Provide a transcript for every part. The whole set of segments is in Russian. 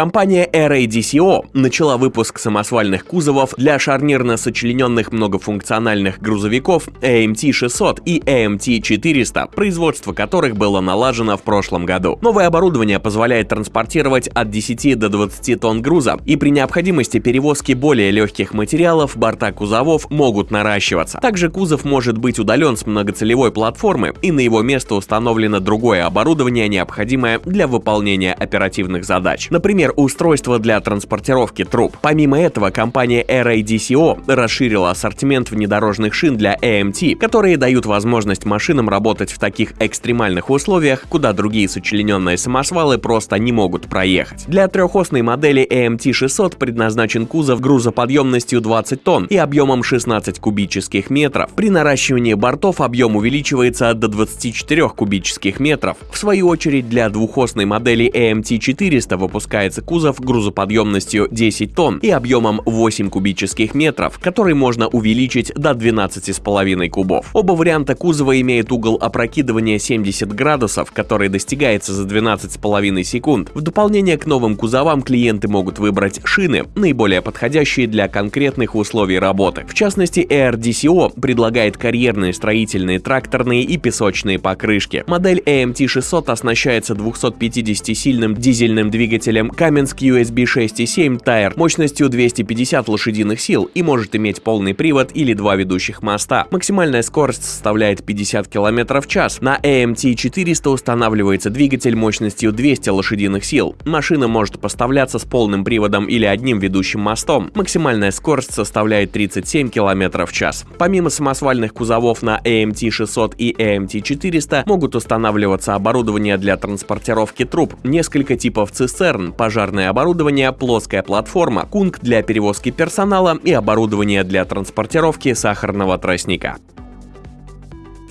Компания RADCO начала выпуск самосвальных кузовов для шарнирно сочлененных многофункциональных грузовиков AMT-600 и AMT-400, производство которых было налажено в прошлом году. Новое оборудование позволяет транспортировать от 10 до 20 тонн груза, и при необходимости перевозки более легких материалов борта кузовов могут наращиваться. Также кузов может быть удален с многоцелевой платформы, и на его место установлено другое оборудование, необходимое для выполнения оперативных задач. Например, устройство для транспортировки труб. Помимо этого, компания RADCO расширила ассортимент внедорожных шин для AMT, которые дают возможность машинам работать в таких экстремальных условиях, куда другие сочлененные самосвалы просто не могут проехать. Для трехосной модели AMT 600 предназначен кузов грузоподъемностью 20 тонн и объемом 16 кубических метров. При наращивании бортов объем увеличивается до 24 кубических метров. В свою очередь для двухосной модели AMT 400 выпускается кузов грузоподъемностью 10 тонн и объемом 8 кубических метров, который можно увеличить до 12,5 кубов. Оба варианта кузова имеют угол опрокидывания 70 градусов, который достигается за 12,5 секунд. В дополнение к новым кузовам клиенты могут выбрать шины, наиболее подходящие для конкретных условий работы. В частности, AirDCO предлагает карьерные строительные, тракторные и песочные покрышки. Модель AMT 600 оснащается 250-сильным дизельным двигателем Cummins QSB 6.7 Tire мощностью 250 лошадиных сил и может иметь полный привод или два ведущих моста. Максимальная скорость составляет 50 км в час. На AMT 400 устанавливается двигатель мощностью 200 лошадиных сил. Машина может поставляться с полным приводом или одним ведущим мостом. Максимальная скорость составляет 37 км в час. Помимо самосвальных кузовов на AMT 600 и AMT 400 могут устанавливаться оборудование для транспортировки труб, несколько типов цистерн, пожарное оборудование, плоская платформа, кунг для перевозки персонала и оборудование для транспортировки сахарного тростника.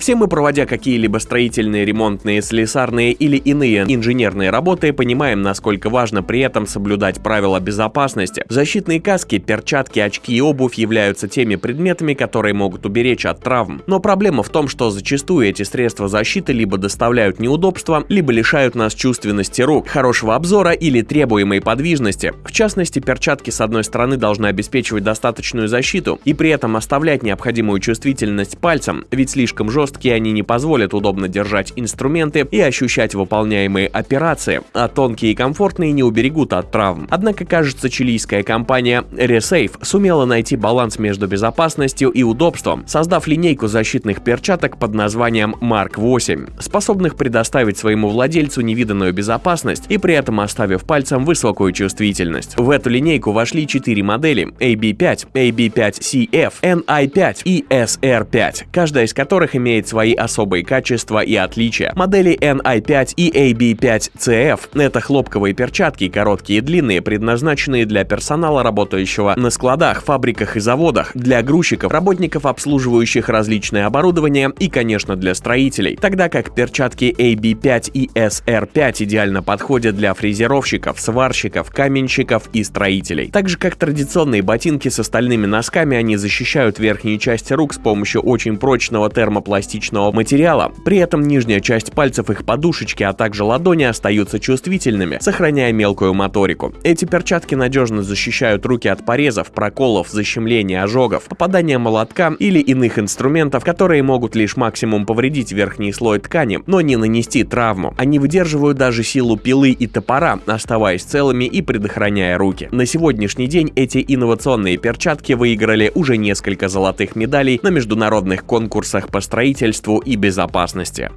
Все мы, проводя какие-либо строительные, ремонтные, слесарные или иные инженерные работы, понимаем, насколько важно при этом соблюдать правила безопасности. Защитные каски, перчатки, очки и обувь являются теми предметами, которые могут уберечь от травм. Но проблема в том, что зачастую эти средства защиты либо доставляют неудобства, либо лишают нас чувственности рук, хорошего обзора или требуемой подвижности. В частности, перчатки с одной стороны должны обеспечивать достаточную защиту и при этом оставлять необходимую чувствительность пальцам, ведь слишком жестко жесткие они не позволят удобно держать инструменты и ощущать выполняемые операции, а тонкие и комфортные не уберегут от травм. Однако, кажется, чилийская компания Resafe сумела найти баланс между безопасностью и удобством, создав линейку защитных перчаток под названием Mark 8, способных предоставить своему владельцу невиданную безопасность и при этом оставив пальцем высокую чувствительность. В эту линейку вошли четыре модели AB5, AB5CF, NI5 и SR5, каждая из которых имеет имеет свои особые качества и отличия. Модели NI5 и AB5CF — это хлопковые перчатки, короткие и длинные, предназначенные для персонала, работающего на складах, фабриках и заводах, для грузчиков, работников, обслуживающих различное оборудование и, конечно, для строителей. Тогда как перчатки AB5 и SR5 идеально подходят для фрезеровщиков, сварщиков, каменщиков и строителей. Так же, как традиционные ботинки с остальными носками, они защищают верхние части рук с помощью очень прочного термопластика пластичного материала. При этом нижняя часть пальцев, их подушечки, а также ладони остаются чувствительными, сохраняя мелкую моторику. Эти перчатки надежно защищают руки от порезов, проколов, защемления, ожогов, попадания молотка или иных инструментов, которые могут лишь максимум повредить верхний слой ткани, но не нанести травму. Они выдерживают даже силу пилы и топора, оставаясь целыми и предохраняя руки. На сегодняшний день эти инновационные перчатки выиграли уже несколько золотых медалей на международных конкурсах по строительству строительству и безопасности.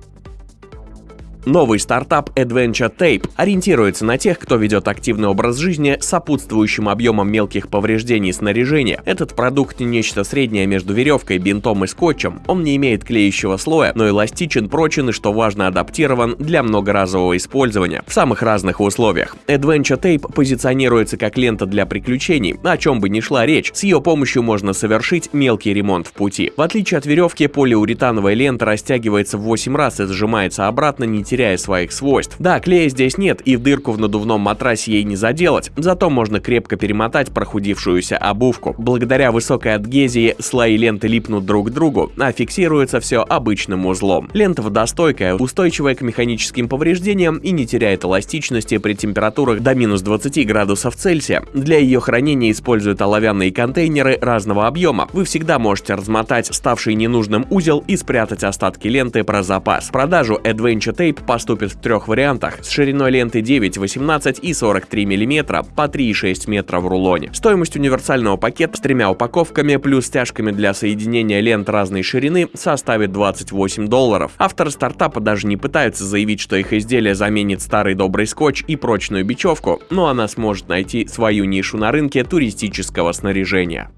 Новый стартап Adventure Tape ориентируется на тех, кто ведет активный образ жизни с сопутствующим объемом мелких повреждений снаряжения. Этот продукт нечто среднее между веревкой, бинтом и скотчем. Он не имеет клеящего слоя, но эластичен, прочен и, что важно, адаптирован для многоразового использования в самых разных условиях. Adventure Tape позиционируется как лента для приключений, о чем бы ни шла речь. С ее помощью можно совершить мелкий ремонт в пути. В отличие от веревки, полиуретановая лента растягивается в 8 раз и сжимается обратно, не своих свойств. Да, клея здесь нет, и дырку в надувном матрасе ей не заделать, зато можно крепко перемотать прохудившуюся обувку. Благодаря высокой адгезии слои ленты липнут друг к другу, а фиксируется все обычным узлом. Лента водостойкая, устойчивая к механическим повреждениям и не теряет эластичности при температурах до минус 20 градусов Цельсия. Для ее хранения используют оловянные контейнеры разного объема. Вы всегда можете размотать ставший ненужным узел и спрятать остатки ленты про запас. Продажу Adventure Tape поступит в трех вариантах с шириной ленты 9, 18 и 43 мм по 3,6 метра в рулоне. Стоимость универсального пакета с тремя упаковками плюс стяжками для соединения лент разной ширины составит 28 долларов. Авторы стартапа даже не пытаются заявить, что их изделие заменит старый добрый скотч и прочную бечевку, но она сможет найти свою нишу на рынке туристического снаряжения.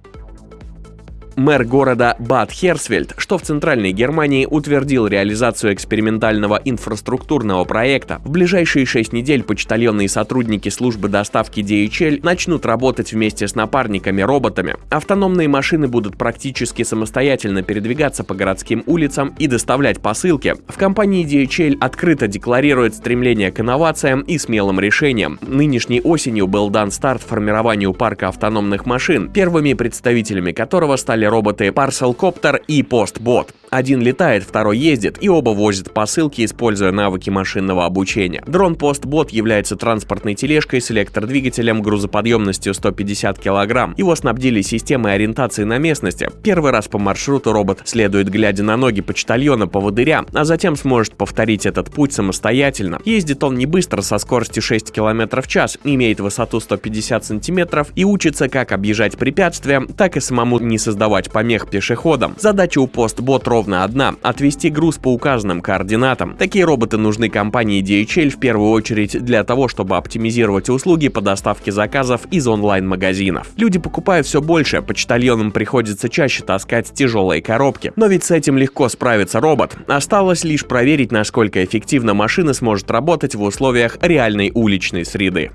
Мэр города Бад Херсфельд, что в Центральной Германии, утвердил реализацию экспериментального инфраструктурного проекта. В ближайшие шесть недель почтальонные сотрудники службы доставки DHL начнут работать вместе с напарниками-роботами. Автономные машины будут практически самостоятельно передвигаться по городским улицам и доставлять посылки. В компании DHL открыто декларирует стремление к инновациям и смелым решениям. Нынешней осенью был дан старт формированию парка автономных машин, первыми представителями которого стали роботы Parcel Copter и Postbot. Один летает, второй ездит, и оба возят посылки, используя навыки машинного обучения. Дрон Postbot является транспортной тележкой с электродвигателем грузоподъемностью 150 кг. Его снабдили системой ориентации на местности. Первый раз по маршруту робот следует, глядя на ноги почтальона поводыря, а затем сможет повторить этот путь самостоятельно. Ездит он не быстро, со скоростью 6 км в час, имеет высоту 150 см и учится как объезжать препятствия, так и самому не создавать помех пешеходам. Задача у ровно ровно одна – отвести груз по указанным координатам. Такие роботы нужны компании DHL в первую очередь для того, чтобы оптимизировать услуги по доставке заказов из онлайн-магазинов. Люди покупают все больше, почтальонам приходится чаще таскать тяжелые коробки. Но ведь с этим легко справится робот. Осталось лишь проверить, насколько эффективно машина сможет работать в условиях реальной уличной среды.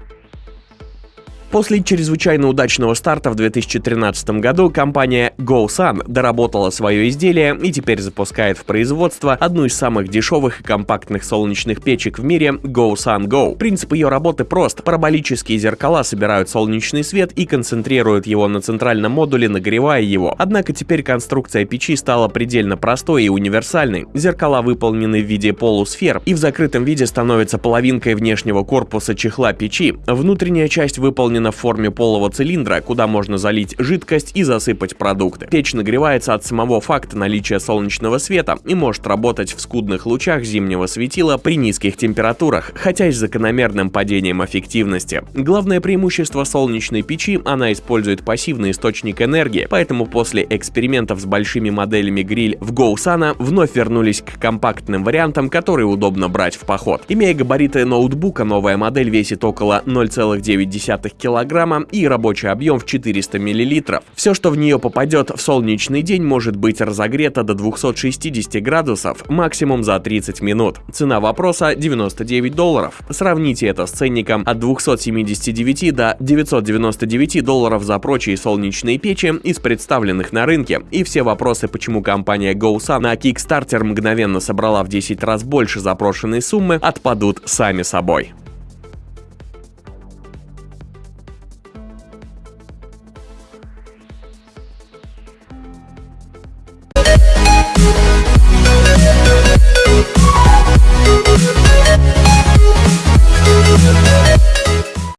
После чрезвычайно удачного старта в 2013 году компания GoSun доработала свое изделие и теперь запускает в производство одну из самых дешевых и компактных солнечных печек в мире GoSun Go. Принцип ее работы прост. Параболические зеркала собирают солнечный свет и концентрируют его на центральном модуле, нагревая его. Однако теперь конструкция печи стала предельно простой и универсальной. Зеркала выполнены в виде полусфер и в закрытом виде становятся половинкой внешнего корпуса чехла печи. Внутренняя часть выполнена выполнена в форме полого цилиндра, куда можно залить жидкость и засыпать продукты. Печь нагревается от самого факта наличия солнечного света и может работать в скудных лучах зимнего светила при низких температурах, хотя и с закономерным падением эффективности. Главное преимущество солнечной печи – она использует пассивный источник энергии, поэтому после экспериментов с большими моделями гриль в GoSana вновь вернулись к компактным вариантам, которые удобно брать в поход. Имея габариты ноутбука, новая модель весит около 0,9 кг килограмма и рабочий объем в 400 мл. Все, что в нее попадет в солнечный день, может быть разогрето до 260 градусов, максимум за 30 минут. Цена вопроса 99 долларов. Сравните это с ценником от 279 до 999 долларов за прочие солнечные печи из представленных на рынке. И все вопросы, почему компания GoSun на Kickstarter мгновенно собрала в 10 раз больше запрошенной суммы, отпадут сами собой.